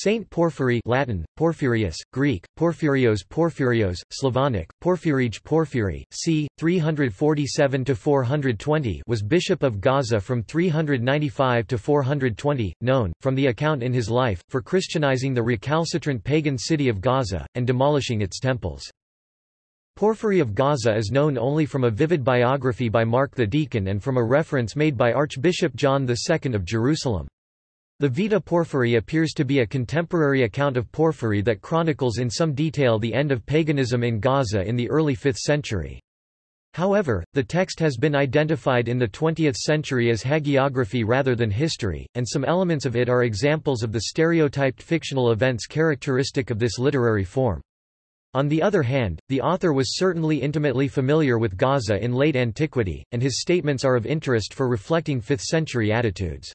Saint Porphyry Latin, Porphyrius, Greek, Porphyrios Porphyrios, Slavonic, Porphyrij Porphyry, c. 347–420 was bishop of Gaza from 395 to 420, known, from the account in his life, for Christianizing the recalcitrant pagan city of Gaza, and demolishing its temples. Porphyry of Gaza is known only from a vivid biography by Mark the Deacon and from a reference made by Archbishop John II of Jerusalem. The Vita Porphyry appears to be a contemporary account of Porphyry that chronicles in some detail the end of paganism in Gaza in the early 5th century. However, the text has been identified in the 20th century as hagiography rather than history, and some elements of it are examples of the stereotyped fictional events characteristic of this literary form. On the other hand, the author was certainly intimately familiar with Gaza in late antiquity, and his statements are of interest for reflecting 5th-century attitudes.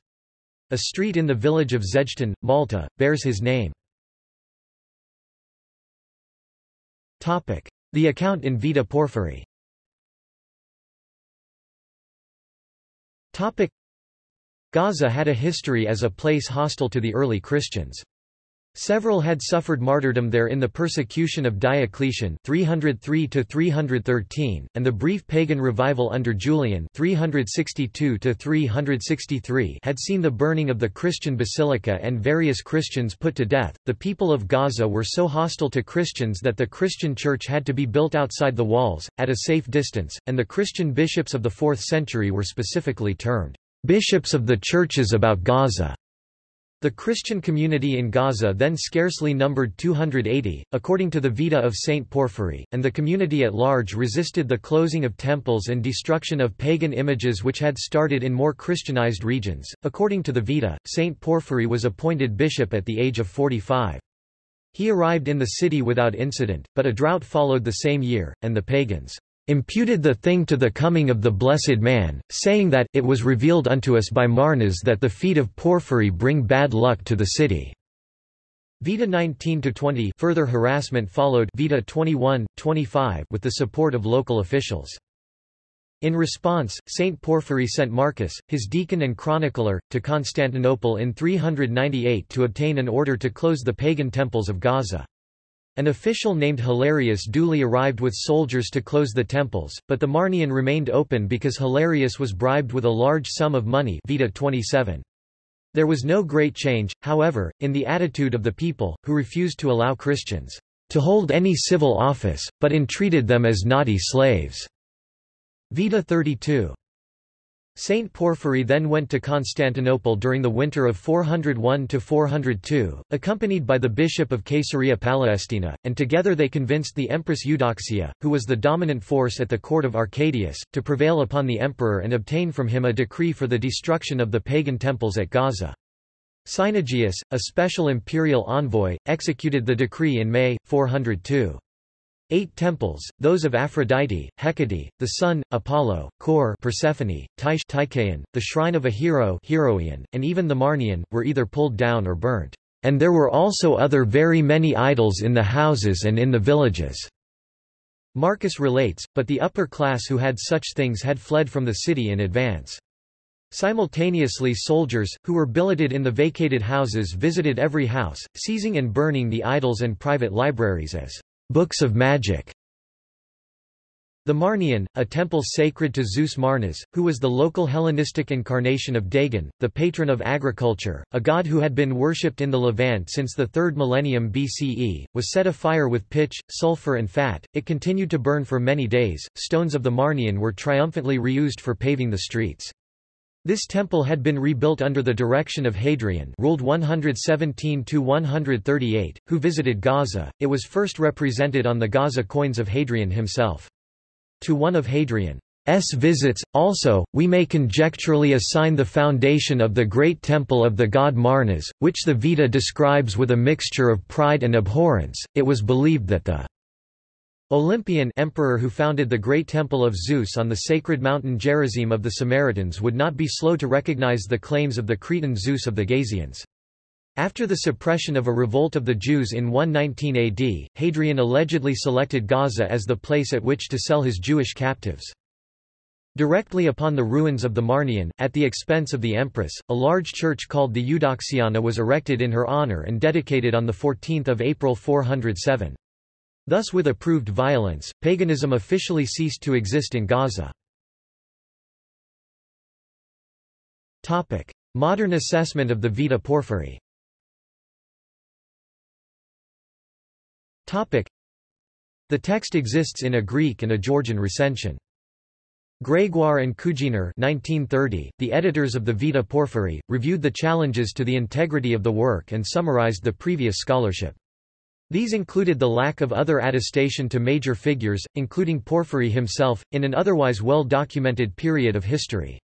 A street in the village of Żejtun, Malta, bears his name. The account in Vita Porphyry Gaza had a history as a place hostile to the early Christians. Several had suffered martyrdom there in the persecution of Diocletian 303 313 and the brief pagan revival under Julian 362 363 had seen the burning of the Christian basilica and various Christians put to death. The people of Gaza were so hostile to Christians that the Christian church had to be built outside the walls at a safe distance, and the Christian bishops of the 4th century were specifically termed bishops of the churches about Gaza. The Christian community in Gaza then scarcely numbered 280, according to the Vita of Saint Porphyry, and the community at large resisted the closing of temples and destruction of pagan images which had started in more Christianized regions. According to the Vita, Saint Porphyry was appointed bishop at the age of 45. He arrived in the city without incident, but a drought followed the same year, and the pagans imputed the thing to the coming of the blessed man, saying that it was revealed unto us by Marnas that the feet of Porphyry bring bad luck to the city. Vita 19-20 further harassment followed Vita 21, 25 with the support of local officials. In response, Saint Porphyry sent Marcus, his deacon and chronicler, to Constantinople in 398 to obtain an order to close the pagan temples of Gaza. An official named Hilarius duly arrived with soldiers to close the temples, but the Marnion remained open because Hilarius was bribed with a large sum of money Vita 27. There was no great change, however, in the attitude of the people, who refused to allow Christians to hold any civil office, but entreated them as naughty slaves. Vita 32. Saint Porphyry then went to Constantinople during the winter of 401–402, accompanied by the bishop of Caesarea Palestina, and together they convinced the Empress Eudoxia, who was the dominant force at the court of Arcadius, to prevail upon the emperor and obtain from him a decree for the destruction of the pagan temples at Gaza. Cynegius, a special imperial envoy, executed the decree in May, 402. Eight temples, those of Aphrodite, Hecate, the sun, Apollo, Kore Persephone, Tyche Tychaeon, the shrine of a hero Heroion, and even the Marnion, were either pulled down or burnt. And there were also other very many idols in the houses and in the villages. Marcus relates, but the upper class who had such things had fled from the city in advance. Simultaneously soldiers, who were billeted in the vacated houses visited every house, seizing and burning the idols and private libraries as Books of Magic. The Marnion, a temple sacred to Zeus Marnas, who was the local Hellenistic incarnation of Dagon, the patron of agriculture, a god who had been worshipped in the Levant since the 3rd millennium BCE, was set afire with pitch, sulfur and fat. It continued to burn for many days. Stones of the Marnion were triumphantly reused for paving the streets. This temple had been rebuilt under the direction of Hadrian ruled 117 to 138, who visited Gaza. It was first represented on the Gaza coins of Hadrian himself. To one of Hadrian's visits, also, we may conjecturally assign the foundation of the great temple of the god Marnas, which the Vita describes with a mixture of pride and abhorrence. It was believed that the Olympian emperor who founded the great temple of Zeus on the sacred mountain Gerizim of the Samaritans would not be slow to recognize the claims of the Cretan Zeus of the Gazians. After the suppression of a revolt of the Jews in 119 AD, Hadrian allegedly selected Gaza as the place at which to sell his Jewish captives. Directly upon the ruins of the Marnion, at the expense of the empress, a large church called the Eudoxiana was erected in her honor and dedicated on 14 April 407. Thus with approved violence, paganism officially ceased to exist in Gaza. Modern assessment of the Vita Porphyry The text exists in a Greek and a Georgian recension. Gregoire and Kugener 1930, the editors of the Vita Porphyry, reviewed the challenges to the integrity of the work and summarized the previous scholarship. These included the lack of other attestation to major figures, including Porphyry himself, in an otherwise well-documented period of history.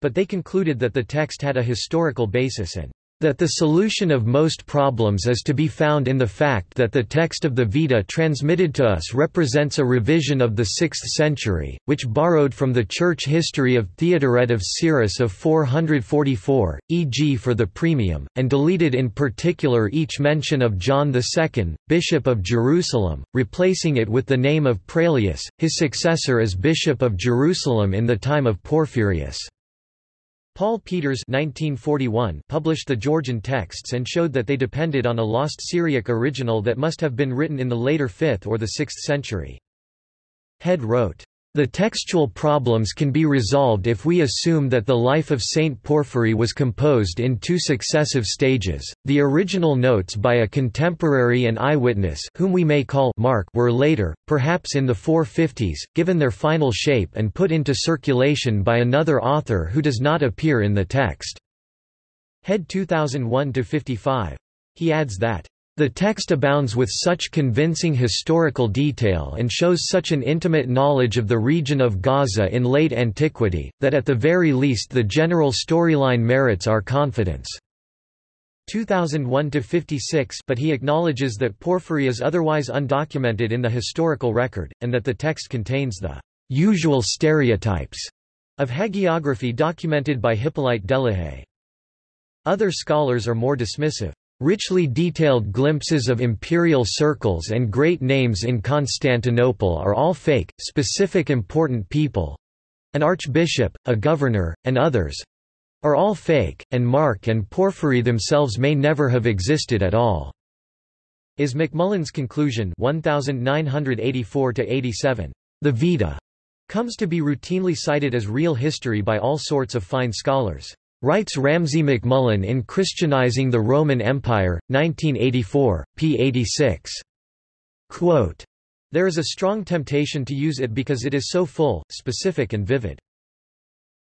But they concluded that the text had a historical basis and that the solution of most problems is to be found in the fact that the text of the Vita transmitted to us represents a revision of the 6th century, which borrowed from the church history of Theodoret of Cyrus of 444, e.g. for the proemium, and deleted in particular each mention of John II, Bishop of Jerusalem, replacing it with the name of Praylius, his successor as Bishop of Jerusalem in the time of Porphyrius. Paul Peeters 1941 published the Georgian texts and showed that they depended on a lost Syriac original that must have been written in the later 5th or the 6th century. Head wrote, the textual problems can be resolved if we assume that the life of Saint Porphyry was composed in two successive stages. The original notes by a contemporary and eyewitness whom we may call Mark were later, perhaps in the 450s, given their final shape and put into circulation by another author who does not appear in the text. Head 2001 to 55. He adds that the text abounds with such convincing historical detail and shows such an intimate knowledge of the region of Gaza in late antiquity, that at the very least the general storyline merits our confidence. 2001-56 but he acknowledges that Porphyry is otherwise undocumented in the historical record, and that the text contains the usual stereotypes of hagiography documented by Hippolyte Delehaye. Other scholars are more dismissive. Richly detailed glimpses of imperial circles and great names in Constantinople are all fake, specific important people—an archbishop, a governor, and others—are all fake, and Mark and Porphyry themselves may never have existed at all. Is MacMullen's conclusion 1984-87. The Vita comes to be routinely cited as real history by all sorts of fine scholars. Writes Ramsay MacMullen in Christianizing the Roman Empire, 1984, p. 86. Quote, there is a strong temptation to use it because it is so full, specific and vivid.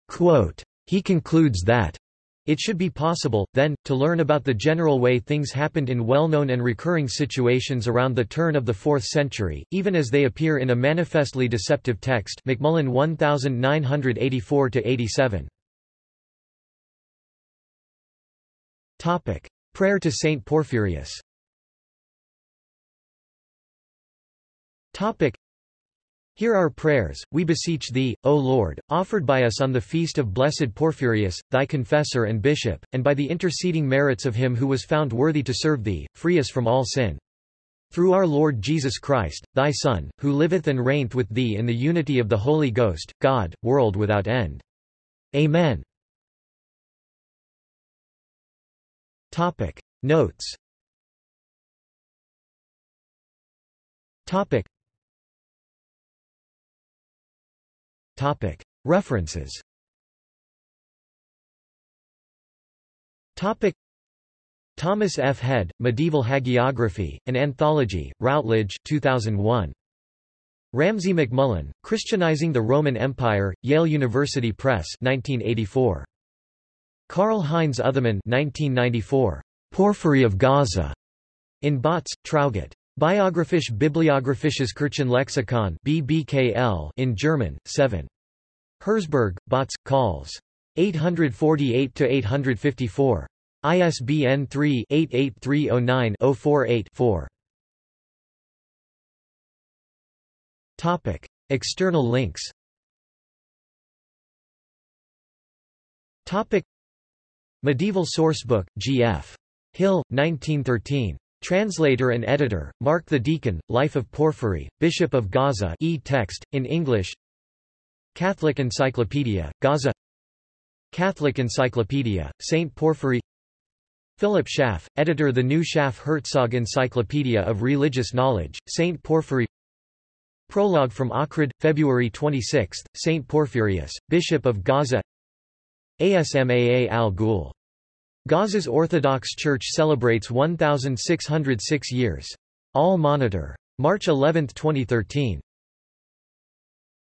Quote, he concludes that it should be possible, then, to learn about the general way things happened in well-known and recurring situations around the turn of the 4th century, even as they appear in a manifestly deceptive text MacMullen 1984-87. Topic. Prayer to Saint Porphyrius Topic. Hear our prayers, we beseech thee, O Lord, offered by us on the feast of blessed Porphyrius, thy confessor and bishop, and by the interceding merits of him who was found worthy to serve thee, free us from all sin. Through our Lord Jesus Christ, thy Son, who liveth and reigneth with thee in the unity of the Holy Ghost, God, world without end. Amen. Topic Notes Topic Topic References Topic Thomas F. Head, Medieval Hagiography, an Anthology, Routledge 2001. Ramsay MacMullen, Christianizing the Roman Empire, Yale University Press 1984. Karl-Heinz Uthemann 1994. Porphyry of Gaza. In Bautz, Traugott. Biographisch Bibliographisches Kirchenlexikon BBKL in German, 7. Herzberg, Bautz, Calls. 848-854. ISBN 3-88309-048-4. Topic. External links Topic. Medieval Sourcebook, G.F. Hill, 1913. Translator and editor, Mark the Deacon, Life of Porphyry, Bishop of Gaza e-text, in English Catholic Encyclopedia, Gaza Catholic Encyclopedia, St. Porphyry Philip Schaff, editor The New Schaff-Herzog Encyclopedia of Religious Knowledge, St. Porphyry Prologue from Ohrid, February 26, St. Porphyrius, Bishop of Gaza Asmaa al-Ghul. Gaza's Orthodox Church celebrates 1,606 years. Al-Monitor. March 11, 2013.